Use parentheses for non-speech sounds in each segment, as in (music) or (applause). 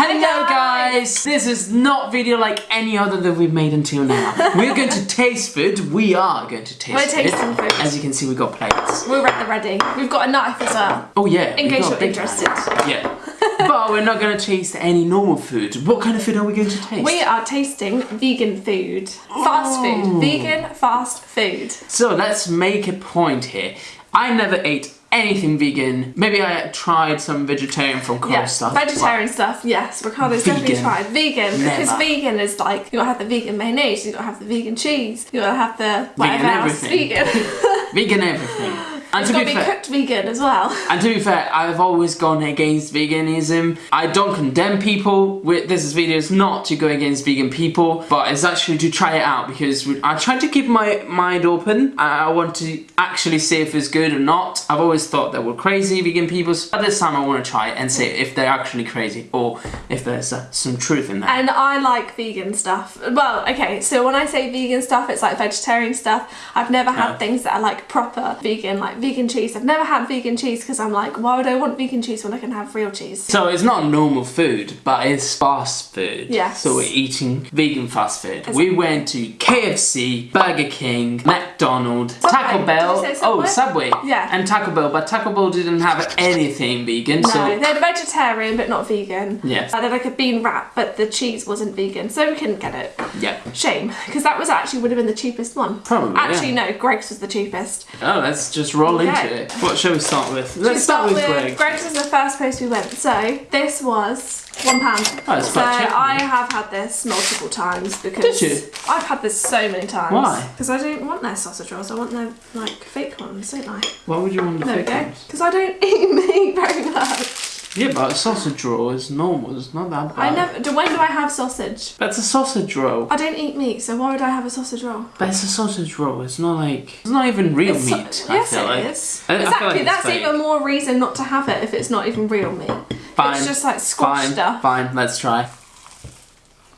Hello guys! This is not video like any other that we've made until now. We're going to taste food. We are going to taste We're it. tasting food. As you can see, we've got plates. We're at the ready. We've got a knife as well. Oh yeah. In case you're interested. plates. Yeah. but we're not going to taste any normal food. What kind of food are we going to taste? We are tasting vegan food. Fast Oh. food. Vegan fast food. So let's make a point here. I never ate anything vegan. Maybe I tried some vegetarian from Coral Yeah, stuff. vegetarian stuff. Yes, Ricardo's definitely Vegan. tried vegan because vegan is like you gotta have the vegan mayonnaise, you gotta have the vegan cheese, you gotta have the whatever Vegan else everything. vegan. (laughs) Vegan everything. (laughs) And it's to be be fair, cooked vegan as well. (laughs) And to be fair, I've always gone against veganism. I don't condemn people. With This video is not to go against vegan people, but it's actually to try it out because I try to keep my mind open. I want to actually see if it's good or not. I've always thought they were crazy vegan people, but this time I want to try it and see if they're actually crazy or if there's uh, some truth in that. And I like vegan stuff. Well, okay, so when I say vegan stuff, it's like vegetarian stuff. I've never had Yeah. things that are like proper vegan, like vegan cheese. I've never had vegan cheese because I'm like, why would I want vegan cheese when I can have real cheese? So it's not normal food, but it's fast food. Yes. So we're eating vegan fast food. We went to KFC, Burger King, McDonald's, Subway. Taco Bell. Say Oh, Subway? Subway. Yeah. And Taco Bell, but Taco Bell didn't have anything vegan. No, So they're vegetarian but not vegan. Yeah. Uh, they're like a bean wrap, but the cheese wasn't vegan, so we couldn't get it. yeah. Shame, because that was actually would have been the cheapest one. Probably, Actually, yeah. no, Greggs was the cheapest. Oh, let's just roll Okay. into it. What shall we start with? Let's start, with Greg. Greggs is the first place we went. So this was one pound. Oh, so. I have had this multiple times because Did you? I've had this so many times. Why? Because I don't want their sausage rolls. I want their like fake ones, don't I? What would you want the There we fake ones? Because I don't (laughs) eat meat very much. Yeah, but a sausage roll is normal. It's not that bad. I never. Do, when do I have sausage? That's a sausage roll. I don't eat meat, so why would I have a sausage roll? But it's a sausage roll. It's not like it's not even real It's so- meat. I yes, feel it like. is. I- I exactly. like That's fake. even more reason not to have it if it's not even real meat. Fine. It's just like squash Fine. stuff. Fine. Let's try.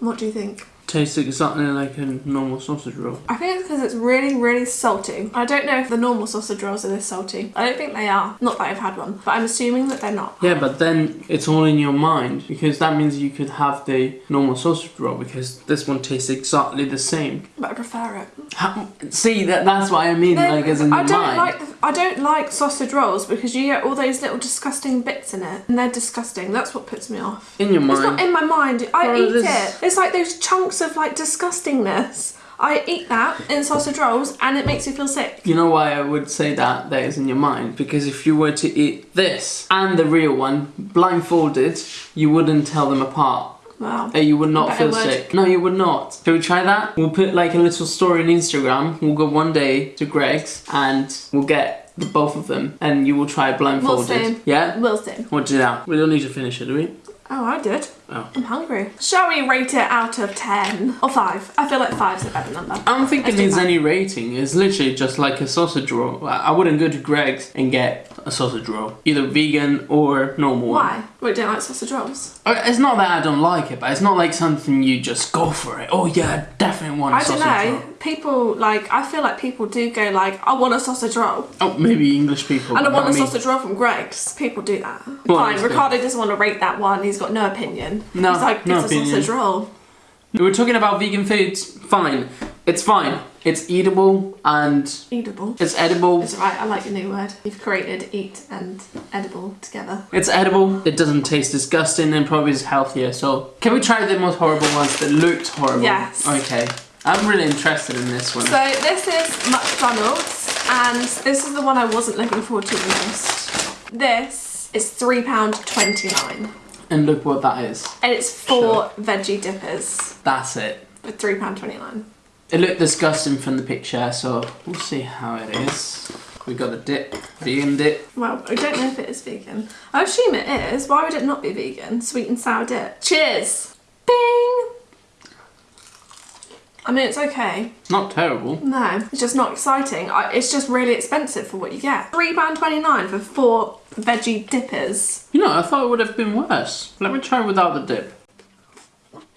What do you think? Tastes exactly like a normal sausage roll. I think it's because it's really, really salty. I don't know if the normal sausage rolls are this salty. I don't think they are. Not that I've had one, but I'm assuming that they're not. Yeah, but then it's all in your mind because that means you could have the normal sausage roll because this one tastes exactly the same. But I prefer it. How, see, that that's what I mean, Then like as in your I don't mind. like the, I don't like sausage rolls because you get all those little disgusting bits in it, and they're disgusting. That's what puts me off. in your mind. It's not in my mind. I Well, eat it. It's like those chunks of like disgustingness. I eat that in sausage rolls, and it makes me feel sick. You know why I would say that that is in your mind? Because if you were to eat this and the real one blindfolded, you wouldn't tell them apart. Wow. Uh, you would not feel sick. No, you would not. Shall we try that? We'll put like a little story on Instagram. We'll go one day to Greggs and we'll get the both of them and you will try blindfolded. see. Yeah? Wilson. We'll do that. We don't need to finish it, do we? Oh, I did. Oh. I'm hungry. Shall we rate it out of 10 or 5? I feel like 5's a better number. I don't think it Let's needs any rating. It's literally just like a sausage roll. I I wouldn't go to Greggs and get a sausage roll, either vegan or normal. Why? We don't like sausage rolls? Uh, It's not that I don't like it, but it's not like something you just go for it. Oh yeah, I definitely want a I don't know. roll. People, like, I feel like people do go like, I want a sausage roll. Oh, maybe English people. And I want a me. sausage roll from Greggs. People do that. Well, Fine, good. Ricardo doesn't want to rate that one. He's got no opinion. No, He's like, no it's a opinion. sausage roll. We're talking about vegan foods. Fine, it's fine. It's eatable and Eatable. it's edible. It's right, I like your new word. You've created eat and edible together. It's edible. It doesn't taste disgusting and probably is healthier. So, can we try the most horrible ones that looked horrible? Yes. Okay. I'm really interested in this one. So this is McDonald's, and this is the one I wasn't looking forward to the most. This is £3.29, and look what that is. and it's four veggie dippers That's it. for £3.29. It looked disgusting from the picture, so we'll see how it is. We got the dip, vegan dip. Well, I don't know if it is vegan. I assume it is. Why would it not be vegan? Sweet and sour dip. Cheers! Bing! I mean, it's okay. Not terrible. No, it's just not exciting. I, it's just really expensive for what you get. £3.29 for four veggie dippers. You know, I thought it would have been worse. Let me try without the dip.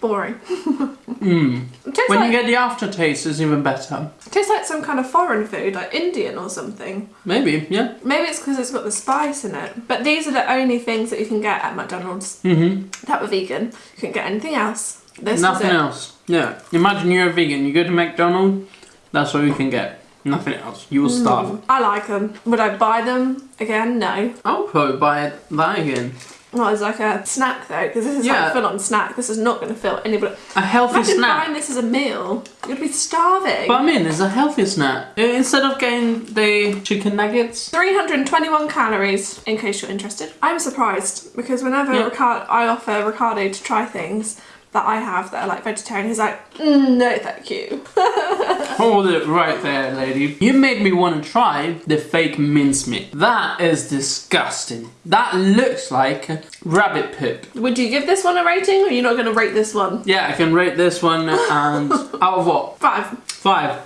Boring. (laughs) Mm. When like, you get the aftertaste, it's even better. it tastes like some kind of foreign food, like Indian or something. Maybe, yeah. Maybe it's because it's got the spice in it. But these are the only things that you can get at McDonald's Mm-hmm. that were vegan. You couldn't get anything else. This Nothing else. Yeah. Imagine you're a vegan. You go to McDonald's. That's all you can get. Nothing else. You will hmm, starve. I like them. Would I buy them again? No. I'll probably buy that again. Well, it's like a snack though, because this is Yeah. like a full-on snack. This is not going to fill anybody. A healthy Imagine snack. buying this as a meal. You'd be starving. But I mean, it's a healthy snack. Instead of getting the chicken nuggets. 321 calories, in case you're interested. I'm surprised because whenever Yeah. Ricardo, I offer Ricardo to try things that I have that are like vegetarian, he's like, mm, no, thank you. (laughs) Hold it right there, lady. You made me want to try the fake mincemeat. That is disgusting. That looks like rabbit poop. Would you give this one a rating, or are you not going to rate this one? Yeah, I can rate this one (laughs) and out of what? Five. Five.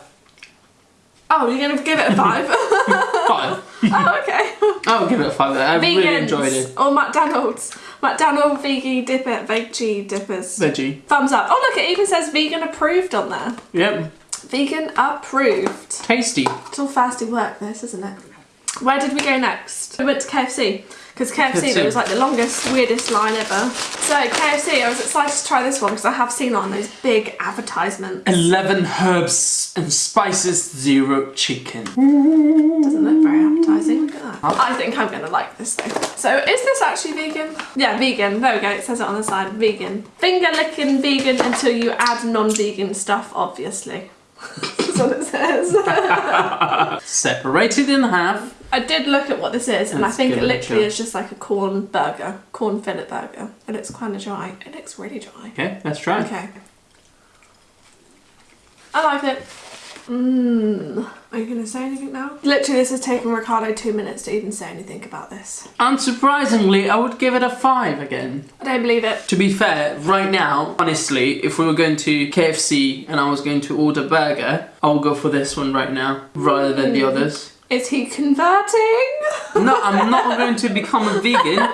Oh, you're going to give it a five? (laughs) Five. oh, okay. I'll give it a five. I really enjoyed it. or McDonald's. McDonald's veggie dipper, veggie dippers. Veggie. Thumbs up. Oh, look, it even says vegan approved on there. Yep. Vegan approved. Tasty. It's all fasty work, this, isn't it? Where did we go next? We went to KFC. Because KFC, KFC. was like the longest, weirdest line ever. So, KFC, I was excited to try this one because I have seen on those big advertisements. 11 herbs and spices, zero chicken. Doesn't look very I think I'm going to like this though. So, is this actually vegan? Yeah, vegan. There we go. It says it on the side. Vegan. Finger licking vegan until you add non vegan stuff, obviously. (laughs) That's what it says. (laughs) Separated in half. I did look at what this is, and I think it it literally is just like a corn burger, corn fillet burger, and it's kind of dry. It looks really dry. Okay, let's try. Okay. I like it. Mmm. Are you gonna say anything now? Literally, this has taken Ricardo two minutes to even say anything about this. Unsurprisingly, I would give it a five again. I don't believe it. To be fair, right now, honestly, if we were going to KFC and I was going to order burger, I'll go for this one right now rather than the hmm. others. Is he converting? No, I'm not going to become a vegan.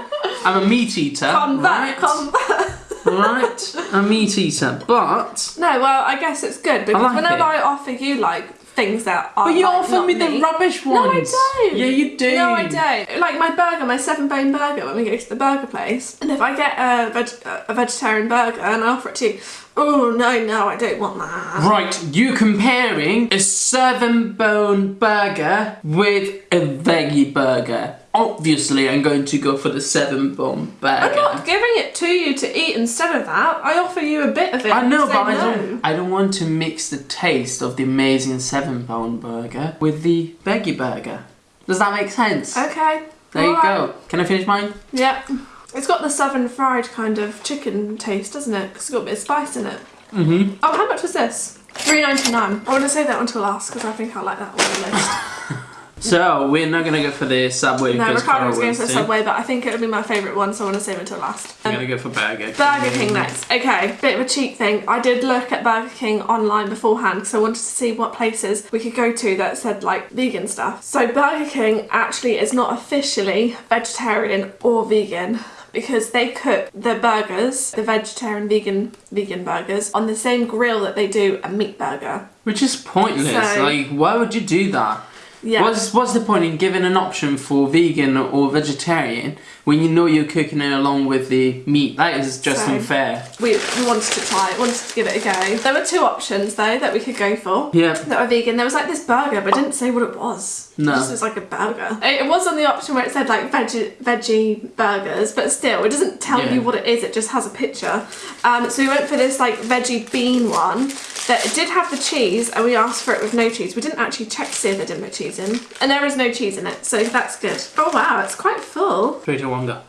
I'm a meat eater. (laughs) Convert, right? convert. Right? A meat eater. But No, well, I guess it's good because like whenever it. I offer you like things that are But you like, offer me the meat- rubbish No, I don't. Yeah, you do. No, I don't. Like my burger, my seven bone burger when we go to the burger place, and if I get a, veg- a vegetarian burger and I offer it to you, oh no, no, I don't want that. Right, you comparing a seven bone burger with a veggie burger. Obviously, I'm going to go for the seven bone burger. I'm not giving it to you to eat instead of that. I offer you a bit of it. I know, but I say don't. I don't want to mix the taste of the amazing seven bone burger with the veggie burger. Does that make sense? Okay. there you alright. go. Can I finish mine? Yeah. It's got the southern fried kind of chicken taste, doesn't it? Because it's got a bit of spice in it. Mm-hmm. Oh, how much was this? Three ninety nine. I want to say that until last because I think I like that one the list. (laughs) So we're not gonna go for the subway no, because Ricardo was going for. Subway, but I think it'll be my favourite one, so I want to save it until last. I'm Um, gonna go for burger. King. Burger King next. Okay, bit of a cheat thing. I did look at Burger King online beforehand because I wanted to see what places we could go to that said like vegan stuff. So Burger King actually is not officially vegetarian or vegan because they cook the burgers, the vegetarian vegan vegan burgers, on the same grill that they do a meat burger. Which is pointless. So- like, why would you do that? Yeah. What's what's the point in giving an option for vegan or vegetarian when you know you're cooking it along with the meat? That is just So- unfair. we, we wanted to try it, wanted to give it a go. There were two options though that we could go for. Yeah. that were vegan. There was like this burger, but it didn't say what it was. No. It just was like a burger. It it was on the option where it said like veggie veggie burgers, but still, it doesn't tell Yeah. you what it is. It just has a picture. Um, so we went for this like veggie bean one that did have the cheese, and we asked for it with no cheese. We didn't actually check to see if they didn't put cheese in, and there is no cheese in it, so that's good. Oh wow, it's quite full. Three, one, go.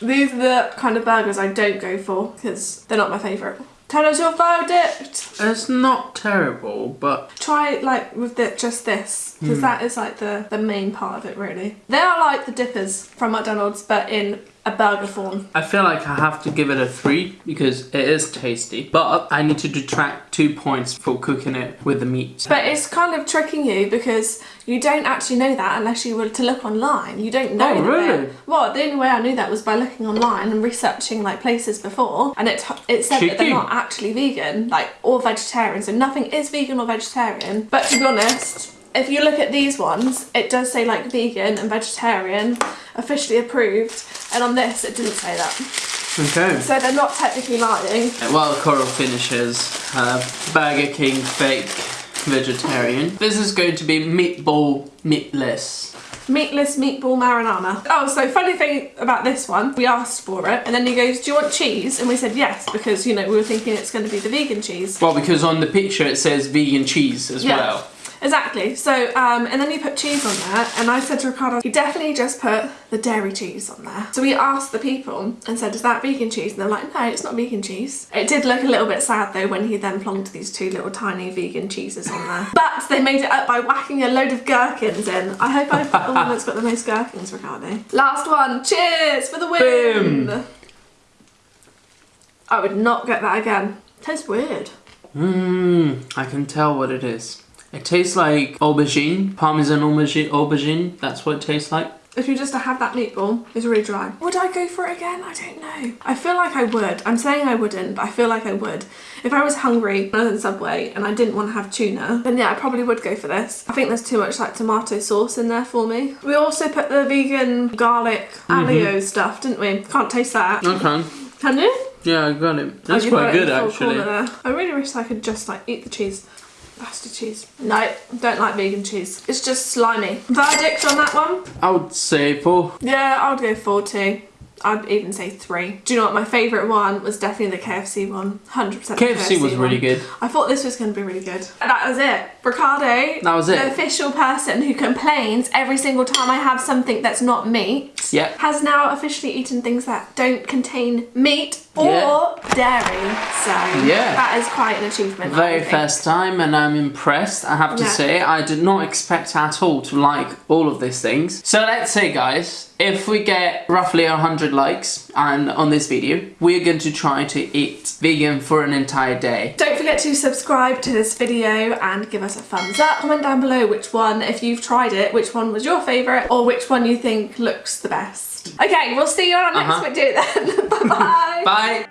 These are the kind of burgers I don't go for because they're not my favourite. Tell us your verdict. It's not terrible, but try like with the, just this because Hmm. that is like the the main part of it really they are like the dippers from mcdonald's but in a burger form. I feel like I have to give it a three because it is tasty, but I need to detract two points for cooking it with the meat. But it's kind of tricking you because you don't actually know that unless you were to look online. You don't know. Oh, really? Well, the only way I knew that was by looking online and researching like places before, and it it said that they're not actually vegan, like or vegetarian. So nothing is vegan or vegetarian. But to be honest. If you look at these ones, it does say like vegan and vegetarian, officially approved, and on this it didn't say that. Okay. So they're not technically lying. Uh, While Coral finishes her uh, Burger King fake vegetarian, this is going to be meatball meatless. Meatless meatball marinara. Oh, so funny thing about this one, we asked for it, and then he goes, "Do you want cheese?" And we said yes because you know we were thinking it's going to be the vegan cheese. Well, because on the picture it says vegan cheese as Yeah. well. Exactly. So, um, and then you put cheese on there, and I said to Ricardo, he definitely just put the dairy cheese on there. So we asked the people and said, "Is that vegan cheese?" And they're like, "No, it's not vegan cheese." It did look a little bit sad though when he then plonked these two little tiny vegan cheeses on there. (laughs) But they made it up by whacking a load of gherkins in. I hope I put the one that's got the most gherkins, Ricardo. Last one. Cheers for the win. Boom. I would not get that again. Tastes weird. Mmm, I can tell what it is. It tastes like aubergine, parmesan aubergine, aubergine. That's what it tastes like. If you just to have that meatball, it's really dry. Would I go for it again? I don't know. I feel like I would. I'm saying I wouldn't, but I feel like I would. If I was hungry, other than Subway, and I didn't want to have tuna, then yeah, I probably would go for this. I think there's too much like tomato sauce in there for me. We also put the vegan garlic mm-hmm. aioli stuff, didn't we? Can't taste that. Okay. Can you? Yeah, I got it. Oh, that's Oh, quite got it good actually. I really wish I could just like eat the cheese. Bastard cheese. No, don't like vegan cheese. It's just slimy. Verdict on that one? I would say four. Yeah, I would go four too. I'd even say three. Do you know what my favourite one was? Definitely the KFC one. 100% the KFC was one. really good. I thought this was going to be really good. And that was it. Ricardo, That was the it. official person who complains every single time I have something that's not meat, Yep. has now officially eaten things that don't contain meat or Yeah. dairy. So Yeah. that is quite an achievement. Very first time, and I'm impressed. I have to Yeah. say, I did not expect at all to like all of these things. So let's say, guys, if we get roughly 100 likes and on this video, we're going to try to eat vegan for an entire day. Don't forget to subscribe to this video and give us a thumbs up. Comment down below which one, if you've tried it, which one was your favourite or which one you think looks the best. Okay, we'll see you on our next Uh-huh. video then. (laughs) Bye-bye. Bye.